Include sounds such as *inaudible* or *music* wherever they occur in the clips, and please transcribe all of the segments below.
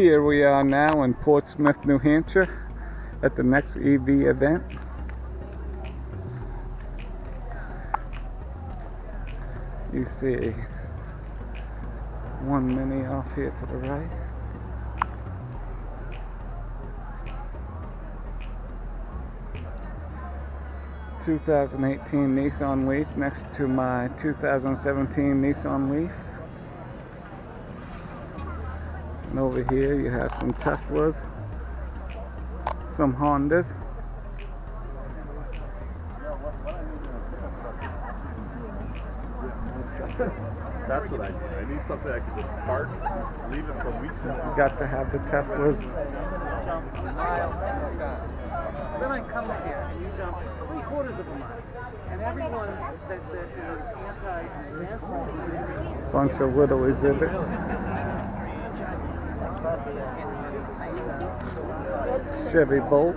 Here we are now in Portsmouth, New Hampshire at the next EV event. You see one mini off here to the right. Two thousand eighteen Nissan Leaf next to my two thousand seventeen Nissan Leaf. And over here you have some Teslas, some Hondas. That's what I need. I need something I can just park, leave it for weeks and You got to have the Teslas. Then I come here and you jump three quarters of a mile. And everyone that, that is anti-advancement Bunch of little exhibits. Chevy Bolt.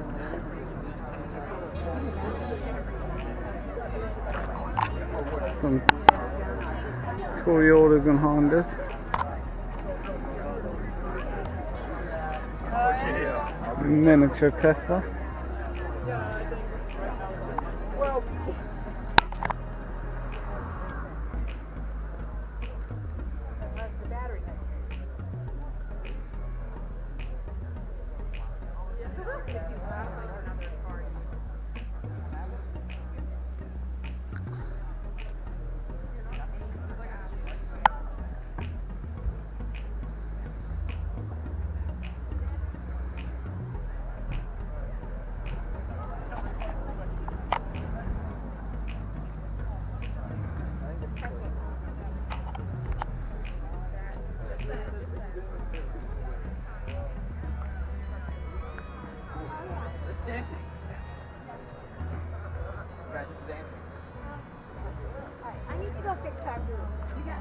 Some Toyotas and Hondas. Miniature Tesla.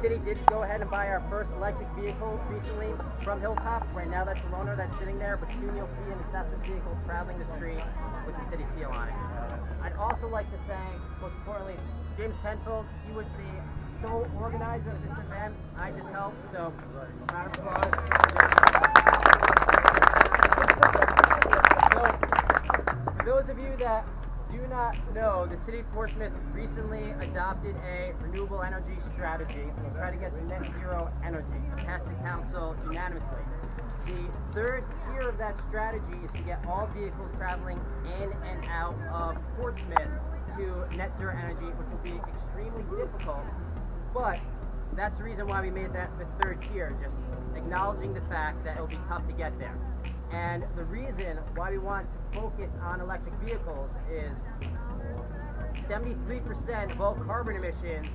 city did go ahead and buy our first electric vehicle recently from Hilltop. Right now, that's the loaner that's sitting there, but soon you'll see an assessment vehicle traveling the streets with the city seal on it. I'd also like to thank, most importantly, James Penfield. He was the sole organizer of this event. I just helped, so round of applause. So, for those of you that do not know, the city of Portsmouth recently adopted a renewable energy strategy to try to get to net zero energy. It passed the council unanimously. The third tier of that strategy is to get all vehicles traveling in and out of Portsmouth to net zero energy, which will be extremely difficult. But that's the reason why we made that the third tier, just acknowledging the fact that it'll be tough to get there. And the reason why we want to focus on electric vehicles is 73% of all carbon emissions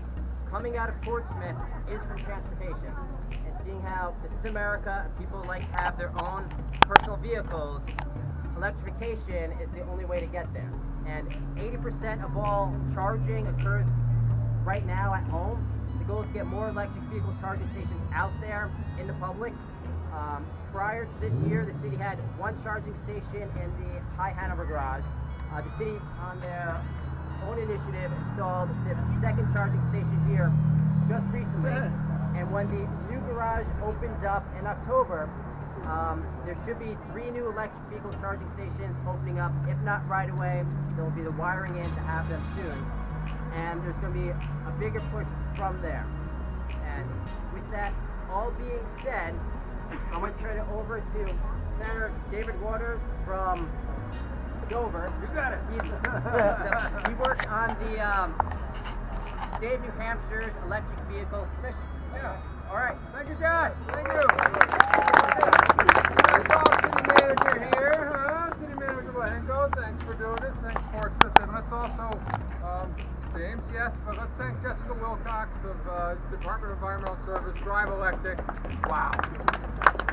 coming out of Portsmouth is from transportation. And seeing how this is America people like to have their own personal vehicles, electrification is the only way to get there. And 80% of all charging occurs right now at home. The goal is to get more electric vehicle charging stations out there in the public. Um, prior to this year, the city had one charging station in the High Hanover Garage. Uh, the city, on their own initiative, installed this second charging station here just recently. And when the new garage opens up in October, um, there should be three new electric vehicle charging stations opening up. If not right away, there will be the wiring in to have them soon. And there's going to be a bigger push from there. And with that all being said, I'm going to turn it over to Senator David Watters from Dover. You got it. He's, *laughs* he works on the um, state of New Hampshire's electric vehicle commission. Yeah. All right. Thank you, John. Thank you. That's all city manager here, huh? City manager Bohenko, thanks for doing this. Thanks, Portsmouth. And let's also, um, James, yes, but let's thank Jessica Wilcox of uh, Department of Environmental Service, Drive Electric. Wow.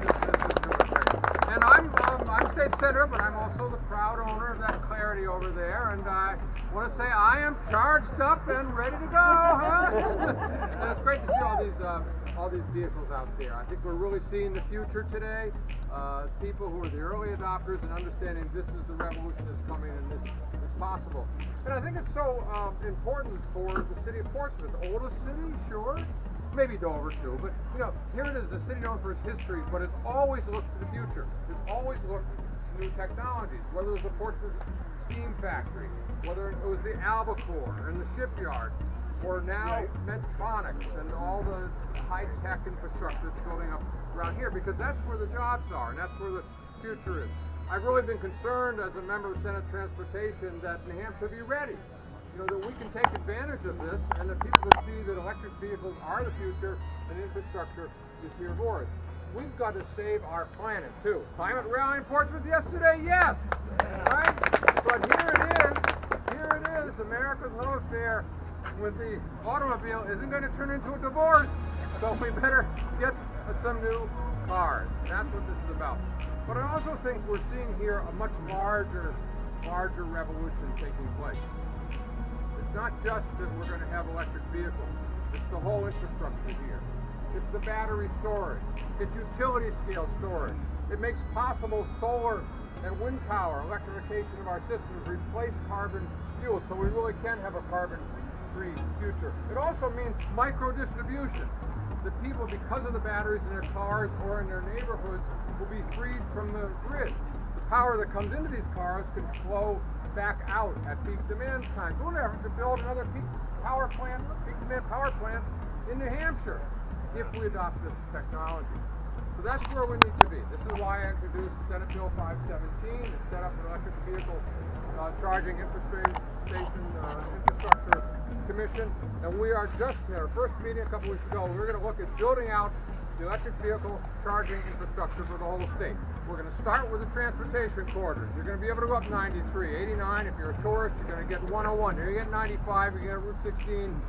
This, this is doing great. And I'm, um, I'm state but I'm also the proud owner of that clarity over there, and I want to say I am charged up and ready to go, huh? *laughs* and it's great to see all these uh, all these vehicles out there. I think we're really seeing the future today. Uh, people who are the early adopters and understanding this is the revolution that's coming and this is possible. And I think it's so um, important for the city of Portsmouth, oldest city, sure, maybe Dover too, but you know, here it is, a city known for its history, but it's always looked to the future. It's always looked new technologies, whether it was the Portsmouth Steam Factory, whether it was the Albacore and the shipyard, or now Medtronics and all the high-tech infrastructure that's building up around here, because that's where the jobs are and that's where the future is. I've really been concerned as a member of Senate Transportation that New Hampshire be ready you know, that we can take advantage of this and that people can see that electric vehicles are the future and infrastructure is here for us. We've got to save our planet too. Climate rally in Portsmouth yesterday? Yes! Right? But here it is. Here it is. America's love affair with the automobile isn't going to turn into a divorce. So we better get some new cars. That's what this is about. But I also think we're seeing here a much larger, larger revolution taking place. It's not just that we're going to have electric vehicles. It's the whole infrastructure here. It's the battery storage. It's utility scale storage. It makes possible solar and wind power, electrification of our systems, replace carbon fuel so we really can have a carbon-free future. It also means micro distribution. That people, because of the batteries in their cars or in their neighborhoods, will be freed from the grid. The power that comes into these cars can flow back out at peak demand times. We'll never have to build another peak power plant, peak demand power plant in New Hampshire if we adopt this technology. So that's where we need to be. This is why I introduced Senate Bill 517 to set up an electric vehicle uh, charging infrastructure uh, infrastructure commission. And we are just at our first meeting a couple weeks ago. We we're going to look at building out the electric vehicle charging infrastructure for the whole state. We're going to start with the transportation corridors. You're going to be able to go up 93, 89. If you're a tourist, you're going to get 101. You're going to get 95. You're going to get Route 16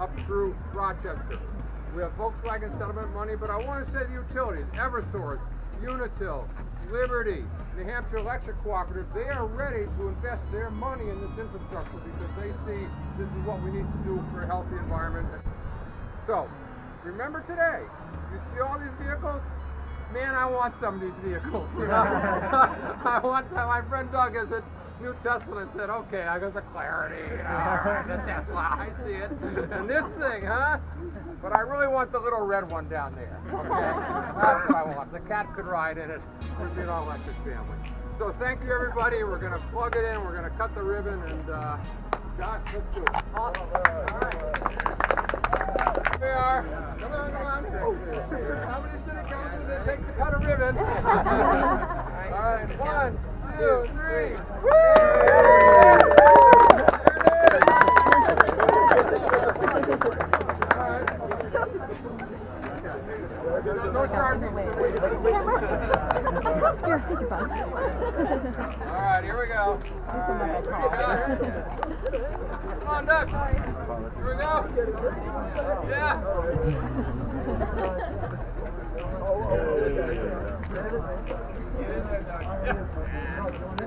up through Rochester. We have Volkswagen settlement money, but I want to say the utilities, Eversource, Unitil, Liberty, New Hampshire Electric Cooperative, they are ready to invest their money in this infrastructure because they see this is what we need to do for a healthy environment. So, remember today, you see all these vehicles? Man, I want some of these vehicles. You know? *laughs* I want my friend Doug has a new Tesla and said, okay, I got the clarity, you the Tesla, I see it. And this thing, huh? But I really want the little red one down there. Okay? *laughs* That's what I want. The cat could ride in it. We'd be an all-electric family. So thank you, everybody. We're going to plug it in. We're going to cut the ribbon. And, uh, Josh, let's do it. Awesome. All right. Here we are. Come on, come on. How many city councils did it take to cut a ribbon? *laughs* All right. One, two, three. All right, here we go. Come on.